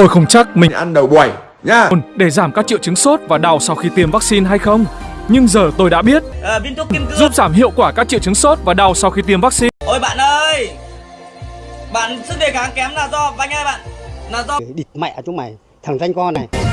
Tôi không chắc mình ăn đầu buổi nhá. Để giảm các triệu chứng sốt và đau sau khi tiêm vaccine hay không. Nhưng giờ tôi đã biết. Ờ, à, viên thuốc kim cương. Giúp giảm hiệu quả các triệu chứng sốt và đau sau khi tiêm vaccine. ôi bạn ơi! Bạn sức đề kháng kém là do anh ơi bạn. Là do địt mẹ chúng mày. Thằng danh con này.